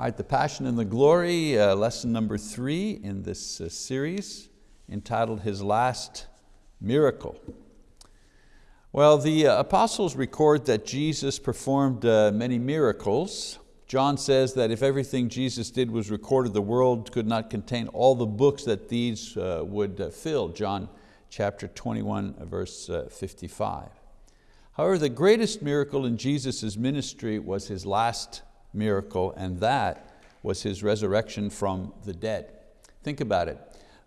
All right, the Passion and the Glory, uh, lesson number three in this uh, series, entitled His Last Miracle. Well, the uh, apostles record that Jesus performed uh, many miracles. John says that if everything Jesus did was recorded, the world could not contain all the books that these uh, would uh, fill. John chapter 21, verse 55. However, the greatest miracle in Jesus' ministry was His last miracle, and that was his resurrection from the dead. Think about it,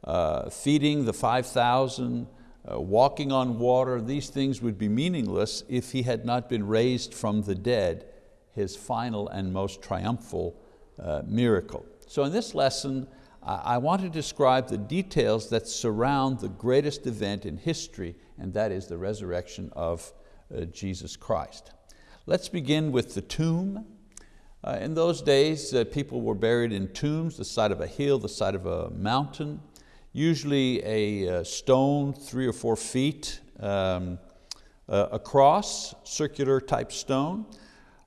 uh, feeding the 5,000, uh, walking on water, these things would be meaningless if he had not been raised from the dead, his final and most triumphal uh, miracle. So in this lesson, I want to describe the details that surround the greatest event in history, and that is the resurrection of uh, Jesus Christ. Let's begin with the tomb uh, in those days, uh, people were buried in tombs, the side of a hill, the side of a mountain, usually a uh, stone three or four feet um, uh, across, circular type stone,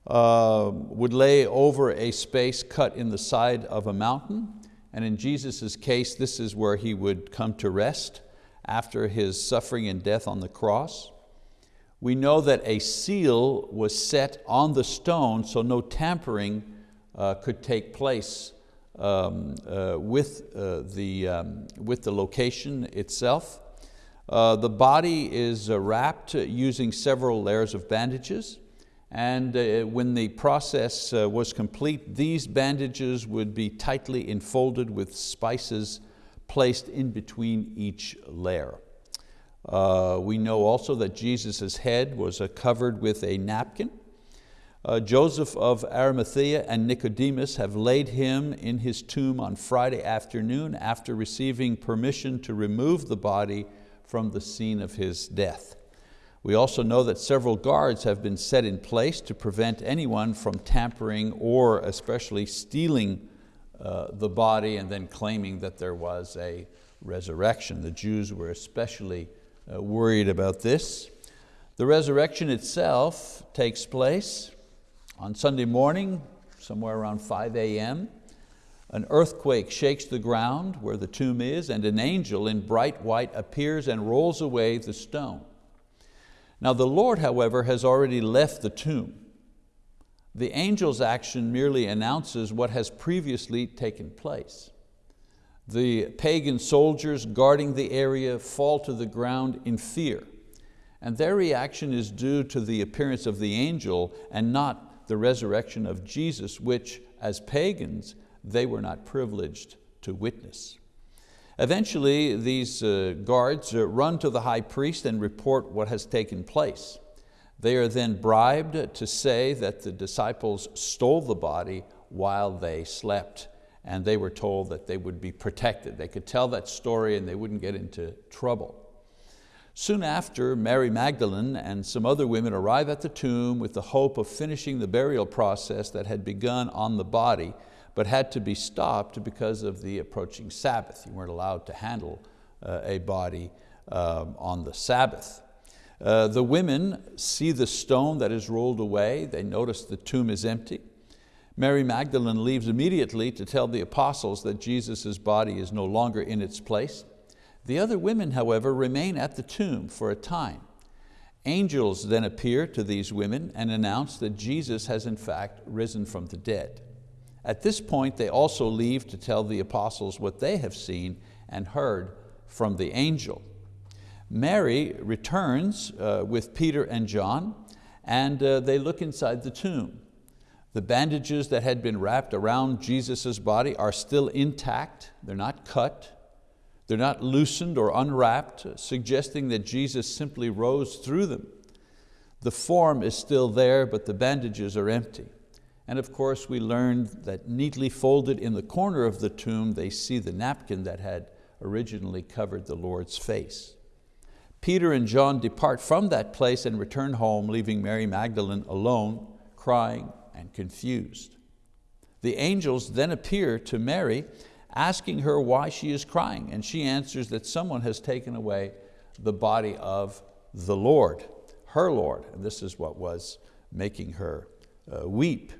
uh, would lay over a space cut in the side of a mountain. And in Jesus' case, this is where he would come to rest after his suffering and death on the cross we know that a seal was set on the stone so no tampering uh, could take place um, uh, with, uh, the, um, with the location itself. Uh, the body is uh, wrapped using several layers of bandages and uh, when the process was complete, these bandages would be tightly enfolded with spices placed in between each layer. Uh, we know also that Jesus' head was uh, covered with a napkin. Uh, Joseph of Arimathea and Nicodemus have laid him in his tomb on Friday afternoon after receiving permission to remove the body from the scene of his death. We also know that several guards have been set in place to prevent anyone from tampering or especially stealing uh, the body and then claiming that there was a resurrection. The Jews were especially Uh, worried about this. The resurrection itself takes place on Sunday morning, somewhere around 5 a.m. An earthquake shakes the ground where the tomb is and an angel in bright white appears and rolls away the stone. Now the Lord, however, has already left the tomb. The angel's action merely announces what has previously taken place. The pagan soldiers guarding the area fall to the ground in fear. And their reaction is due to the appearance of the angel and not the resurrection of Jesus, which as pagans, they were not privileged to witness. Eventually, these uh, guards uh, run to the high priest and report what has taken place. They are then bribed to say that the disciples stole the body while they slept and they were told that they would be protected. They could tell that story and they wouldn't get into trouble. Soon after, Mary Magdalene and some other women arrive at the tomb with the hope of finishing the burial process that had begun on the body, but had to be stopped because of the approaching Sabbath. You weren't allowed to handle uh, a body um, on the Sabbath. Uh, the women see the stone that is rolled away. They notice the tomb is empty. Mary Magdalene leaves immediately to tell the apostles that Jesus' body is no longer in its place. The other women, however, remain at the tomb for a time. Angels then appear to these women and announce that Jesus has in fact risen from the dead. At this point, they also leave to tell the apostles what they have seen and heard from the angel. Mary returns uh, with Peter and John and uh, they look inside the tomb. The bandages that had been wrapped around Jesus' body are still intact, they're not cut, they're not loosened or unwrapped, suggesting that Jesus simply rose through them. The form is still there, but the bandages are empty. And of course, we learned that neatly folded in the corner of the tomb, they see the napkin that had originally covered the Lord's face. Peter and John depart from that place and return home, leaving Mary Magdalene alone, crying and confused. The angels then appear to Mary, asking her why she is crying, and she answers that someone has taken away the body of the Lord, her Lord, and this is what was making her uh, weep.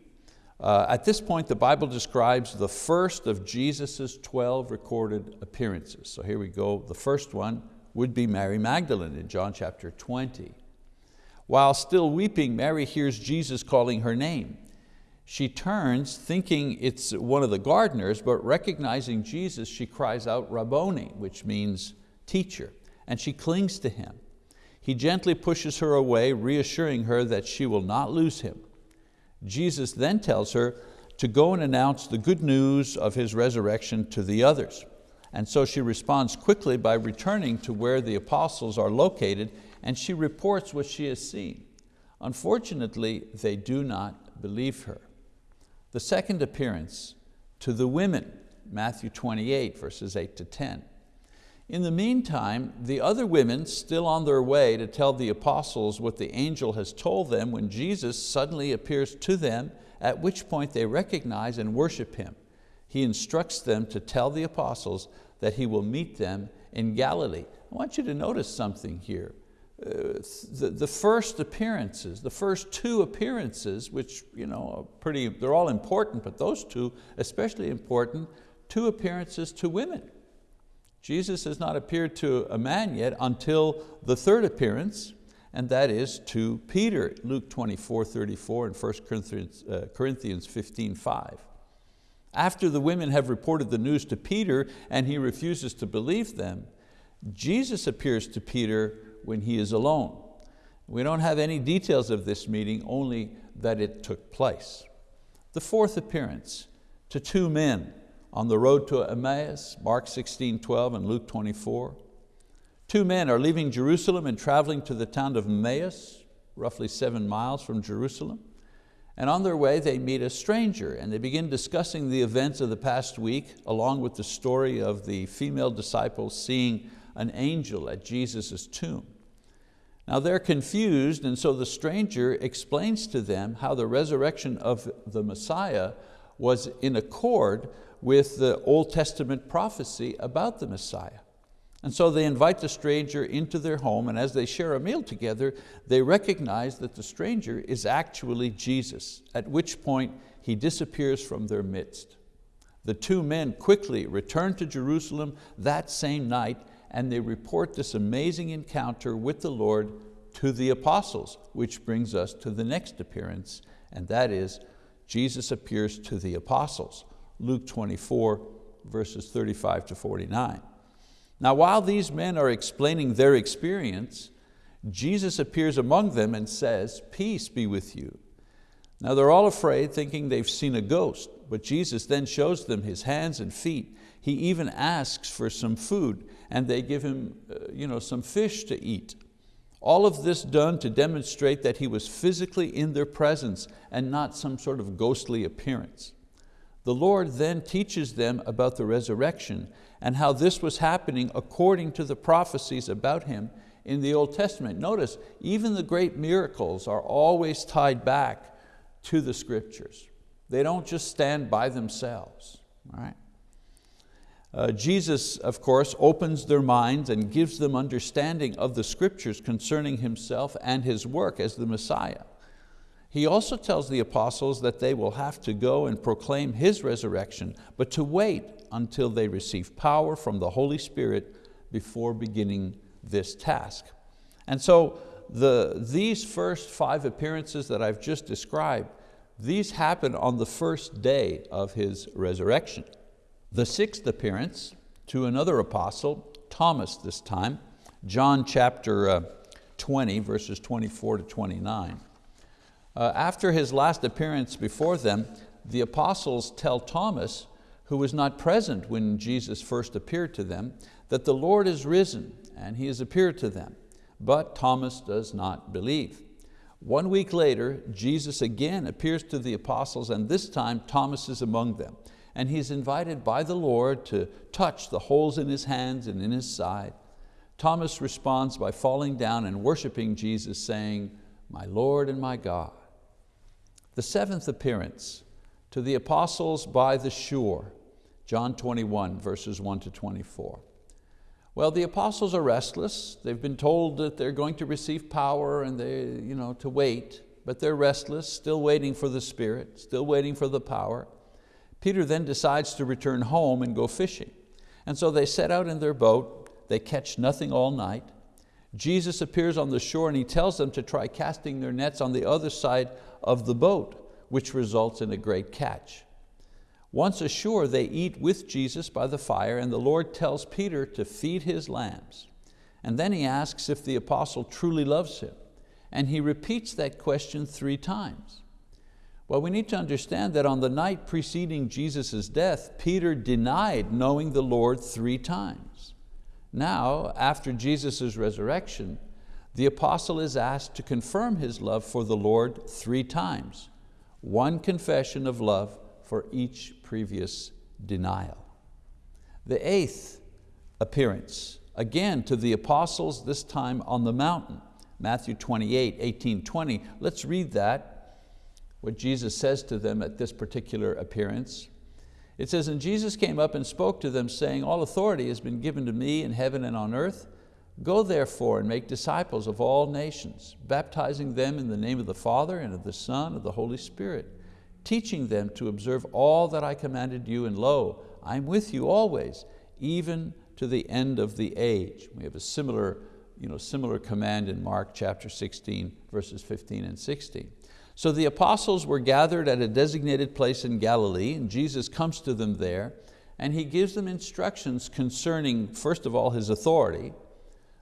Uh, at this point, the Bible describes the first of Jesus' 12 recorded appearances. So here we go. The first one would be Mary Magdalene in John chapter 20. While still weeping, Mary hears Jesus calling her name. She turns thinking it's one of the gardeners, but recognizing Jesus, she cries out, Rabboni, which means teacher, and she clings to him. He gently pushes her away, reassuring her that she will not lose him. Jesus then tells her to go and announce the good news of His resurrection to the others. And so she responds quickly by returning to where the apostles are located and she reports what she has seen. Unfortunately, they do not believe her. The second appearance to the women, Matthew 28, verses 8 to 10. In the meantime, the other women, still on their way to tell the apostles what the angel has told them when Jesus suddenly appears to them, at which point they recognize and worship Him. He instructs them to tell the apostles that He will meet them in Galilee. I want you to notice something here. Uh, the, the first appearances, the first two appearances, which you know, are pretty, they're all important, but those two especially important, two appearances to women. Jesus has not appeared to a man yet until the third appearance, and that is to Peter, Luke 24, 34 and 1 Corinthians, uh, Corinthians 15, 5. After the women have reported the news to Peter and he refuses to believe them, Jesus appears to Peter when he is alone. We don't have any details of this meeting, only that it took place. The fourth appearance to two men, on the road to Emmaus, Mark 16, 12 and Luke 24. Two men are leaving Jerusalem and traveling to the town of Emmaus, roughly seven miles from Jerusalem. And on their way they meet a stranger and they begin discussing the events of the past week along with the story of the female disciples seeing an angel at Jesus' tomb. Now they're confused and so the stranger explains to them how the resurrection of the Messiah was in accord with the Old Testament prophecy about the Messiah. And so they invite the stranger into their home and as they share a meal together, they recognize that the stranger is actually Jesus, at which point he disappears from their midst. The two men quickly return to Jerusalem that same night and they report this amazing encounter with the Lord to the apostles, which brings us to the next appearance, and that is Jesus appears to the apostles. Luke 24, verses 35 to 49. Now while these men are explaining their experience, Jesus appears among them and says, peace be with you. Now they're all afraid, thinking they've seen a ghost, but Jesus then shows them His hands and feet. He even asks for some food, and they give Him uh, you know, some fish to eat. All of this done to demonstrate that He was physically in their presence and not some sort of ghostly appearance. The Lord then teaches them about the resurrection and how this was happening according to the prophecies about Him in the Old Testament. Notice, even the great miracles are always tied back to the scriptures. They don't just stand by themselves. Right? Uh, Jesus, of course, opens their minds and gives them understanding of the scriptures concerning Himself and His work as the Messiah. He also tells the apostles that they will have to go and proclaim His resurrection, but to wait until they receive power from the Holy Spirit before beginning this task. And so the, these first five appearances that I've just described, these happen on the first day of His resurrection. The sixth appearance to another apostle, Thomas this time, John chapter uh, 20, verses 24 to 29. Uh, after his last appearance before them, the apostles tell Thomas, who was not present when Jesus first appeared to them, that the Lord is risen and He has appeared to them. But Thomas does not believe. One week later, Jesus again appears to the apostles and this time Thomas is among them. And he's invited by the Lord to touch the holes in his hands and in his side. Thomas responds by falling down and worshiping Jesus saying, my Lord and my God. The seventh appearance to the apostles by the shore, John 21, verses 1 to 24. Well, the apostles are restless. They've been told that they're going to receive power and they, you know, to wait. but they're restless, still waiting for the Spirit, still waiting for the power. Peter then decides to return home and go fishing. And so they set out in their boat, they catch nothing all night. Jesus appears on the shore and he tells them to try casting their nets on the other side of the boat, which results in a great catch. Once ashore, they eat with Jesus by the fire and the Lord tells Peter to feed his lambs. And then he asks if the apostle truly loves him. And he repeats that question three times. Well, we need to understand that on the night preceding Jesus' death, Peter denied knowing the Lord three times. Now, after Jesus' resurrection, the apostle is asked to confirm his love for the Lord three times. One confession of love for each previous denial. The eighth appearance, again to the apostles, this time on the mountain, Matthew 28, 18, 20. Let's read that what Jesus says to them at this particular appearance. It says, and Jesus came up and spoke to them saying, all authority has been given to me in heaven and on earth. Go therefore and make disciples of all nations, baptizing them in the name of the Father and of the Son and of the Holy Spirit, teaching them to observe all that I commanded you, and lo, I'm with you always, even to the end of the age. We have a similar, you know, similar command in Mark chapter 16, verses 15 and 16. So the apostles were gathered at a designated place in Galilee and Jesus comes to them there and He gives them instructions concerning, first of all, His authority,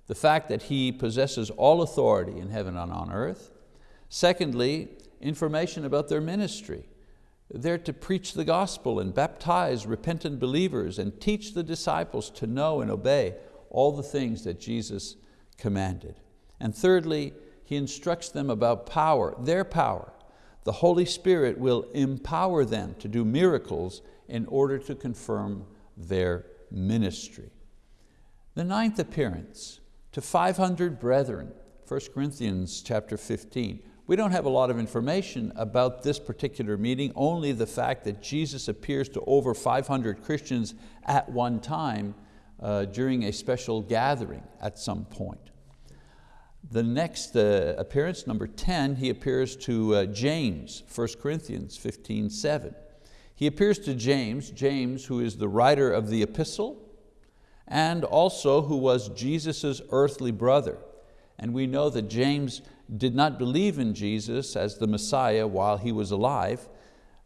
the fact that He possesses all authority in heaven and on earth. Secondly, information about their ministry. They're to preach the gospel and baptize repentant believers and teach the disciples to know and obey all the things that Jesus commanded. And thirdly, he instructs them about power, their power. The Holy Spirit will empower them to do miracles in order to confirm their ministry. The ninth appearance, to 500 brethren, 1 Corinthians chapter 15. We don't have a lot of information about this particular meeting, only the fact that Jesus appears to over 500 Christians at one time uh, during a special gathering at some point. The next uh, appearance, number 10, he appears to uh, James, 1 Corinthians 15, 7. He appears to James, James who is the writer of the epistle, and also who was Jesus' earthly brother. And we know that James did not believe in Jesus as the Messiah while he was alive,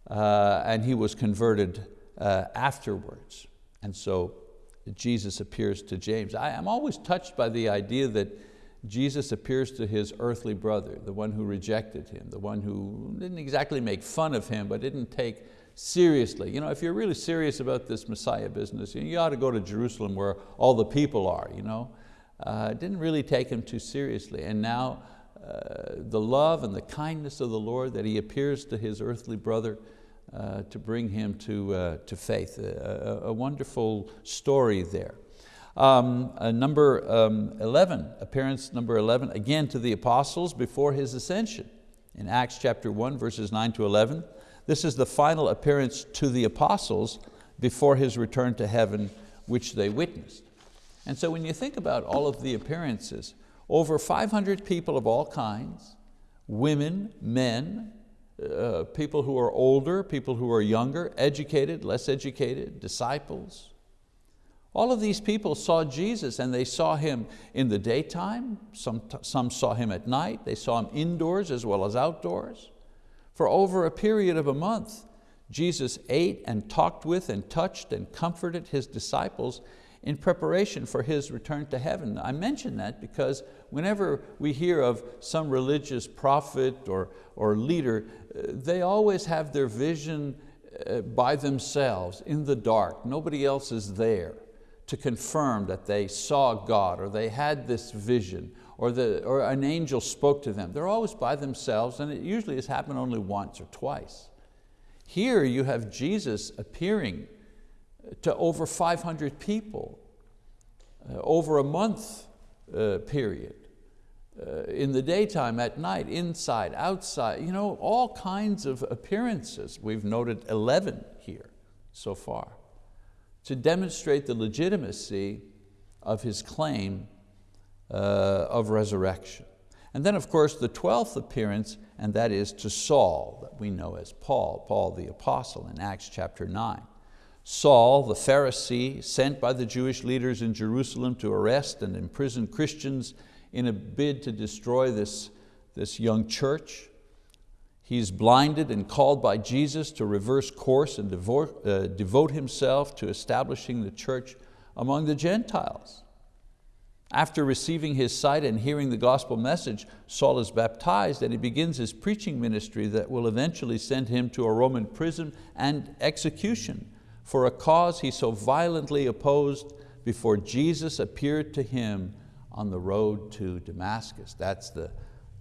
uh, and he was converted uh, afterwards. And so Jesus appears to James. I, am always touched by the idea that Jesus appears to his earthly brother, the one who rejected him, the one who didn't exactly make fun of him, but didn't take seriously. You know, if you're really serious about this Messiah business, you ought to go to Jerusalem where all the people are. You know? Uh, didn't really take him too seriously. And now uh, the love and the kindness of the Lord that he appears to his earthly brother uh, to bring him to, uh, to faith. A, a, a wonderful story there. Um, uh, number um, 11, appearance number 11, again to the apostles before his ascension. In Acts chapter 1, verses 9 to 11, this is the final appearance to the apostles before his return to heaven, which they witnessed. And so when you think about all of the appearances, over 500 people of all kinds, women, men, uh, people who are older, people who are younger, educated, less educated, disciples, all of these people saw Jesus and they saw Him in the daytime, some, some saw Him at night, they saw Him indoors as well as outdoors. For over a period of a month, Jesus ate and talked with and touched and comforted His disciples in preparation for His return to heaven. I mention that because whenever we hear of some religious prophet or, or leader, uh, they always have their vision uh, by themselves in the dark. Nobody else is there to confirm that they saw God or they had this vision or, the, or an angel spoke to them. They're always by themselves and it usually has happened only once or twice. Here you have Jesus appearing to over 500 people uh, over a month uh, period. Uh, in the daytime, at night, inside, outside, you know, all kinds of appearances. We've noted 11 here so far to demonstrate the legitimacy of his claim uh, of resurrection. And then of course the 12th appearance, and that is to Saul, that we know as Paul, Paul the apostle in Acts chapter 9. Saul, the Pharisee, sent by the Jewish leaders in Jerusalem to arrest and imprison Christians in a bid to destroy this, this young church. He's blinded and called by Jesus to reverse course and devote, uh, devote himself to establishing the church among the Gentiles. After receiving his sight and hearing the gospel message, Saul is baptized and he begins his preaching ministry that will eventually send him to a Roman prison and execution for a cause he so violently opposed before Jesus appeared to him on the road to Damascus. That's the,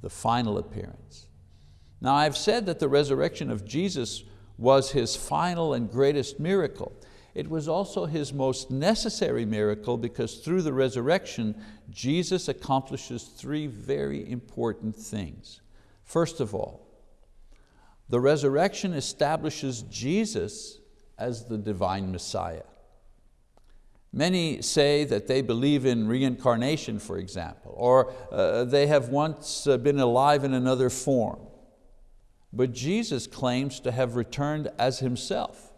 the final appearance. Now I've said that the resurrection of Jesus was his final and greatest miracle. It was also his most necessary miracle because through the resurrection, Jesus accomplishes three very important things. First of all, the resurrection establishes Jesus as the divine Messiah. Many say that they believe in reincarnation, for example, or uh, they have once uh, been alive in another form. But Jesus claims to have returned as Himself.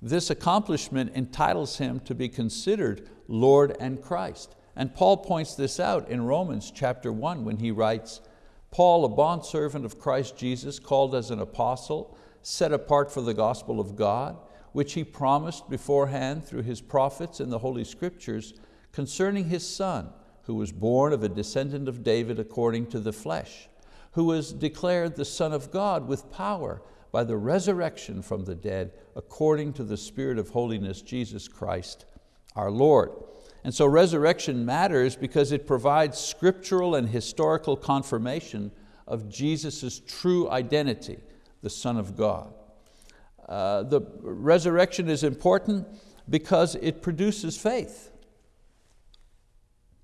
This accomplishment entitles Him to be considered Lord and Christ. And Paul points this out in Romans chapter one when he writes, Paul, a bondservant of Christ Jesus, called as an apostle, set apart for the gospel of God, which He promised beforehand through His prophets in the Holy Scriptures concerning His Son, who was born of a descendant of David according to the flesh, who was declared the Son of God with power by the resurrection from the dead according to the Spirit of holiness, Jesus Christ our Lord. And so resurrection matters because it provides scriptural and historical confirmation of Jesus' true identity, the Son of God. Uh, the resurrection is important because it produces faith.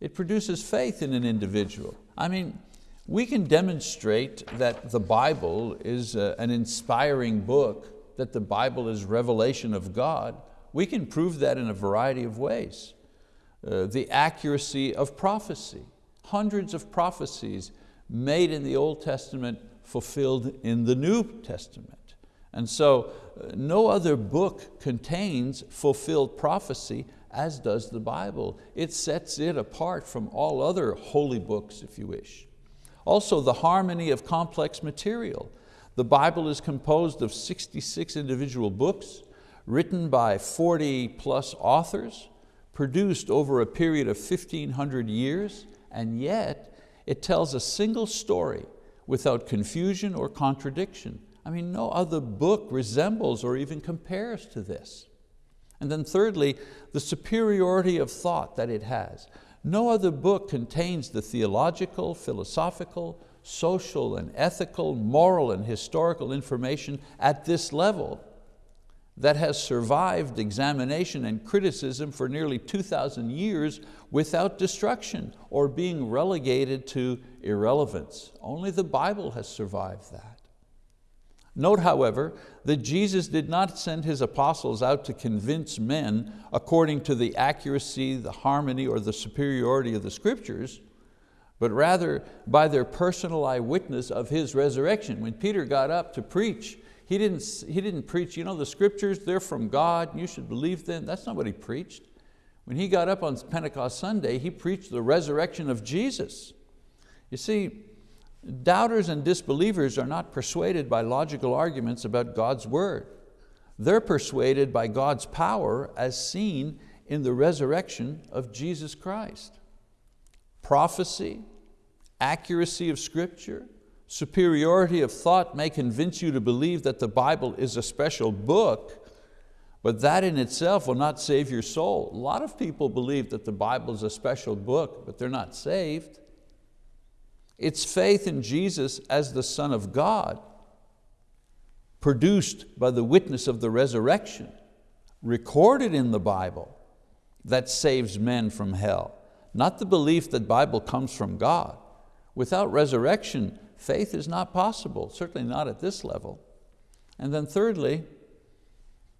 It produces faith in an individual. I mean, we can demonstrate that the Bible is uh, an inspiring book, that the Bible is revelation of God. We can prove that in a variety of ways. Uh, the accuracy of prophecy, hundreds of prophecies made in the Old Testament fulfilled in the New Testament. And so uh, no other book contains fulfilled prophecy as does the Bible. It sets it apart from all other holy books, if you wish. Also, the harmony of complex material. The Bible is composed of 66 individual books written by 40 plus authors, produced over a period of 1500 years, and yet it tells a single story without confusion or contradiction. I mean, no other book resembles or even compares to this. And then thirdly, the superiority of thought that it has. No other book contains the theological, philosophical, social and ethical, moral and historical information at this level that has survived examination and criticism for nearly 2,000 years without destruction or being relegated to irrelevance. Only the Bible has survived that. Note, however, that Jesus did not send His apostles out to convince men according to the accuracy, the harmony, or the superiority of the scriptures, but rather by their personal eyewitness of His resurrection. When Peter got up to preach, he didn't, he didn't preach, you know, the scriptures, they're from God, you should believe them. That's not what he preached. When he got up on Pentecost Sunday, he preached the resurrection of Jesus. You see, Doubters and disbelievers are not persuaded by logical arguments about God's word. They're persuaded by God's power as seen in the resurrection of Jesus Christ. Prophecy, accuracy of scripture, superiority of thought may convince you to believe that the Bible is a special book, but that in itself will not save your soul. A lot of people believe that the Bible is a special book, but they're not saved. It's faith in Jesus as the Son of God, produced by the witness of the resurrection, recorded in the Bible, that saves men from hell. Not the belief that Bible comes from God. Without resurrection, faith is not possible, certainly not at this level. And then thirdly,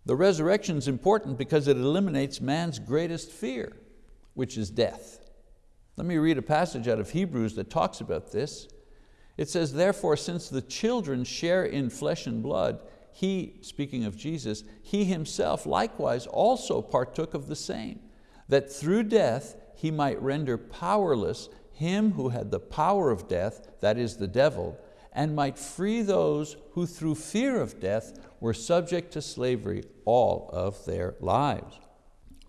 the resurrection is important because it eliminates man's greatest fear, which is death. Let me read a passage out of Hebrews that talks about this. It says, therefore, since the children share in flesh and blood, he, speaking of Jesus, he himself likewise also partook of the same, that through death he might render powerless him who had the power of death, that is the devil, and might free those who through fear of death were subject to slavery all of their lives.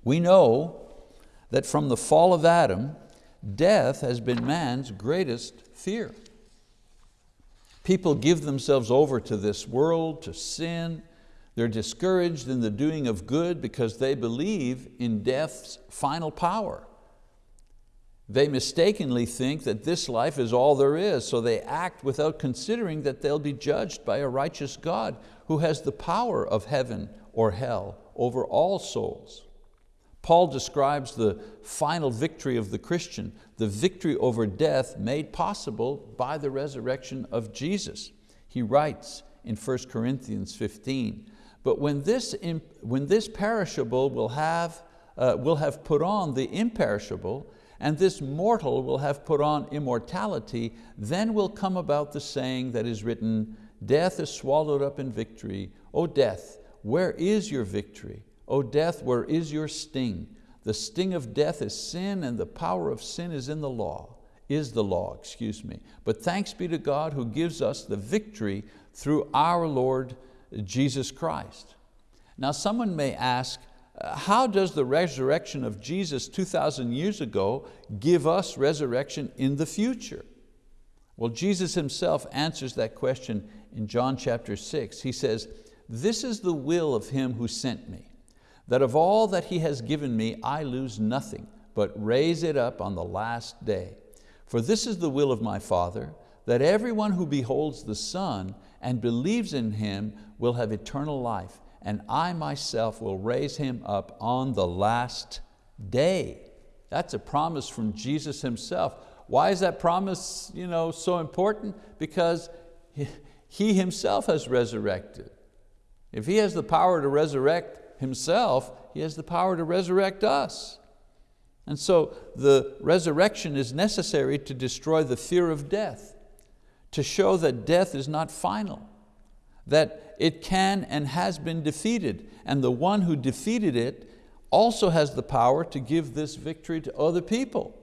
We know that from the fall of Adam, death has been man's greatest fear. People give themselves over to this world, to sin. They're discouraged in the doing of good because they believe in death's final power. They mistakenly think that this life is all there is, so they act without considering that they'll be judged by a righteous God who has the power of heaven or hell over all souls. Paul describes the final victory of the Christian, the victory over death made possible by the resurrection of Jesus. He writes in 1 Corinthians 15, but when this, when this perishable will have, uh, will have put on the imperishable, and this mortal will have put on immortality, then will come about the saying that is written, death is swallowed up in victory. O death, where is your victory? O death, where is your sting? The sting of death is sin and the power of sin is in the law, is the law, excuse me. But thanks be to God who gives us the victory through our Lord Jesus Christ. Now someone may ask, uh, how does the resurrection of Jesus 2,000 years ago give us resurrection in the future? Well, Jesus himself answers that question in John chapter six. He says, this is the will of him who sent me, that of all that He has given me I lose nothing, but raise it up on the last day. For this is the will of my Father, that everyone who beholds the Son and believes in Him will have eternal life, and I myself will raise him up on the last day. That's a promise from Jesus Himself. Why is that promise you know, so important? Because He Himself has resurrected. If He has the power to resurrect Himself, He has the power to resurrect us. And so the resurrection is necessary to destroy the fear of death, to show that death is not final, that it can and has been defeated, and the one who defeated it also has the power to give this victory to other people.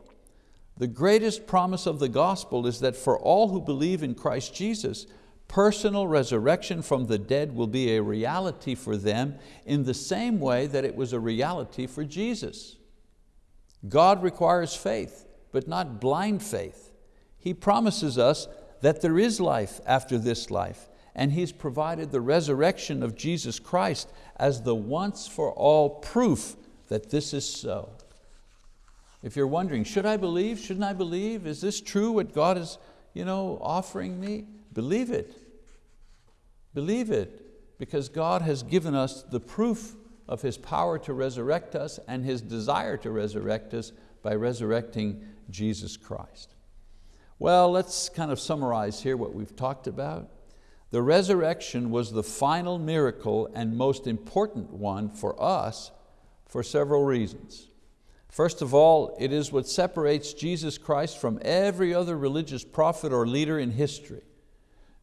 The greatest promise of the gospel is that for all who believe in Christ Jesus, personal resurrection from the dead will be a reality for them in the same way that it was a reality for Jesus. God requires faith, but not blind faith. He promises us that there is life after this life, and He's provided the resurrection of Jesus Christ as the once for all proof that this is so. If you're wondering, should I believe, shouldn't I believe? Is this true what God is you know, offering me? Believe it. Believe it, because God has given us the proof of His power to resurrect us and His desire to resurrect us by resurrecting Jesus Christ. Well, let's kind of summarize here what we've talked about. The resurrection was the final miracle and most important one for us for several reasons. First of all, it is what separates Jesus Christ from every other religious prophet or leader in history.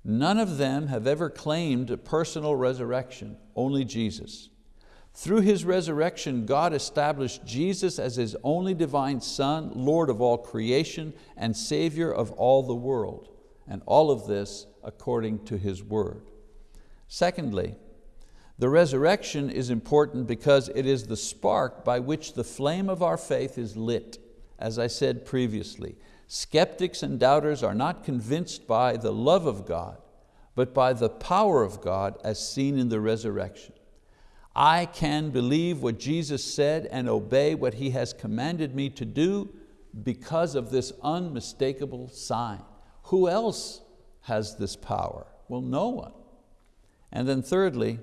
None of them have ever claimed a personal resurrection, only Jesus. Through His resurrection, God established Jesus as His only divine Son, Lord of all creation and Savior of all the world. And all of this according to His word. Secondly, the resurrection is important because it is the spark by which the flame of our faith is lit, as I said previously. Skeptics and doubters are not convinced by the love of God, but by the power of God as seen in the resurrection. I can believe what Jesus said and obey what He has commanded me to do because of this unmistakable sign. Who else has this power? Well, no one. And then thirdly,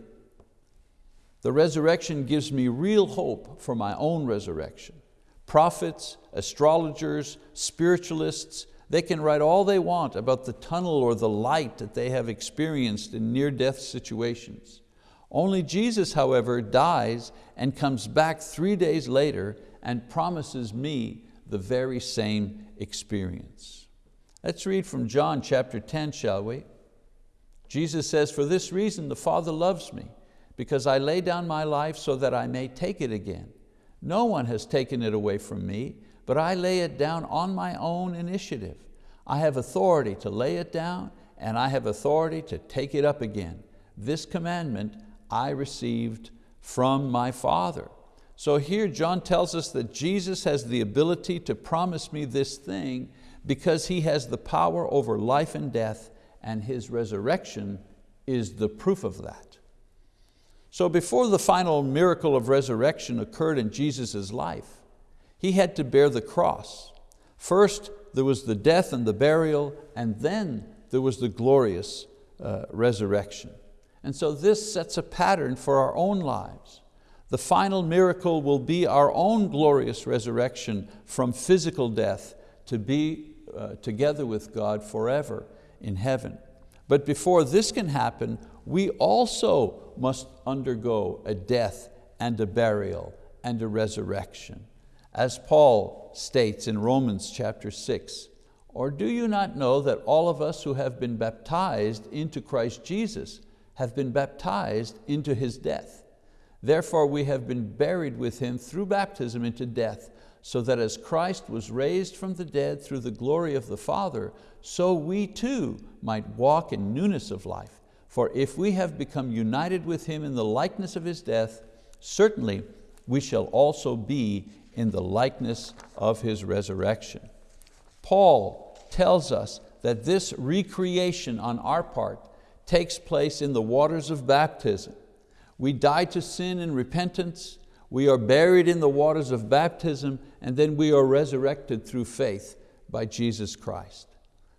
the resurrection gives me real hope for my own resurrection. Prophets, astrologers, spiritualists, they can write all they want about the tunnel or the light that they have experienced in near-death situations. Only Jesus, however, dies and comes back three days later and promises me the very same experience. Let's read from John chapter 10, shall we? Jesus says, for this reason the Father loves me, because I lay down my life so that I may take it again. No one has taken it away from me, but I lay it down on my own initiative. I have authority to lay it down and I have authority to take it up again. This commandment I received from my Father. So here John tells us that Jesus has the ability to promise me this thing because He has the power over life and death and His resurrection is the proof of that. So before the final miracle of resurrection occurred in Jesus' life, He had to bear the cross. First, there was the death and the burial, and then there was the glorious uh, resurrection. And so this sets a pattern for our own lives. The final miracle will be our own glorious resurrection from physical death to be uh, together with God forever in heaven. But before this can happen, we also must undergo a death and a burial and a resurrection. As Paul states in Romans chapter six, or do you not know that all of us who have been baptized into Christ Jesus have been baptized into His death? Therefore we have been buried with Him through baptism into death, so that as Christ was raised from the dead through the glory of the Father, so we too might walk in newness of life. For if we have become united with Him in the likeness of His death, certainly we shall also be in the likeness of His resurrection. Paul tells us that this recreation on our part takes place in the waters of baptism. We die to sin in repentance, we are buried in the waters of baptism, and then we are resurrected through faith by Jesus Christ.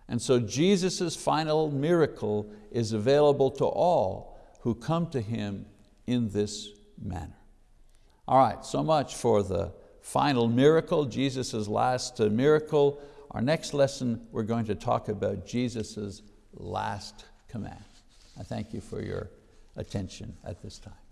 And so Jesus' final miracle is available to all who come to Him in this manner. All right, so much for the final miracle, Jesus' last miracle. Our next lesson, we're going to talk about Jesus' last command. I thank you for your attention at this time.